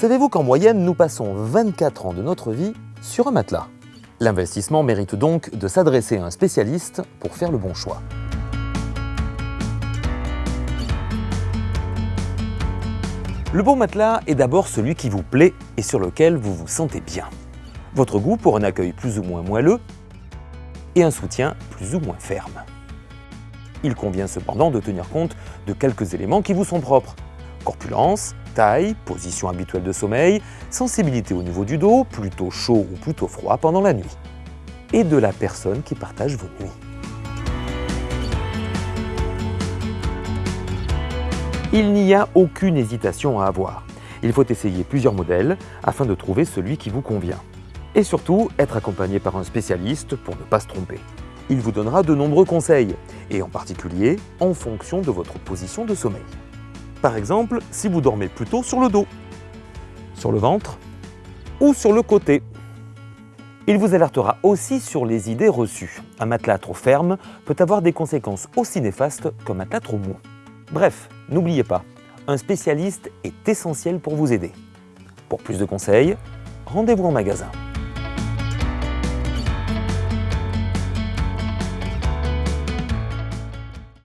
Savez-vous qu'en moyenne, nous passons 24 ans de notre vie sur un matelas? L'investissement mérite donc de s'adresser à un spécialiste pour faire le bon choix. Le bon matelas est d'abord celui qui vous plaît et sur lequel vous vous sentez bien. Votre goût pour un accueil plus ou moins moelleux et un soutien plus ou moins ferme. Il convient cependant de tenir compte de quelques éléments qui vous sont propres. Corpulence, position habituelle de sommeil, sensibilité au niveau du dos, plutôt chaud ou plutôt froid pendant la nuit. Et de la personne qui partage vos nuits. Il n'y a aucune hésitation à avoir. Il faut essayer plusieurs modèles afin de trouver celui qui vous convient. Et surtout, être accompagné par un spécialiste pour ne pas se tromper. Il vous donnera de nombreux conseils, et en particulier en fonction de votre position de sommeil. Par exemple, si vous dormez plutôt sur le dos, sur le ventre ou sur le côté. Il vous alertera aussi sur les idées reçues. Un matelas trop ferme peut avoir des conséquences aussi néfastes qu'un matelas trop mou. Bref, n'oubliez pas, un spécialiste est essentiel pour vous aider. Pour plus de conseils, rendez-vous en magasin.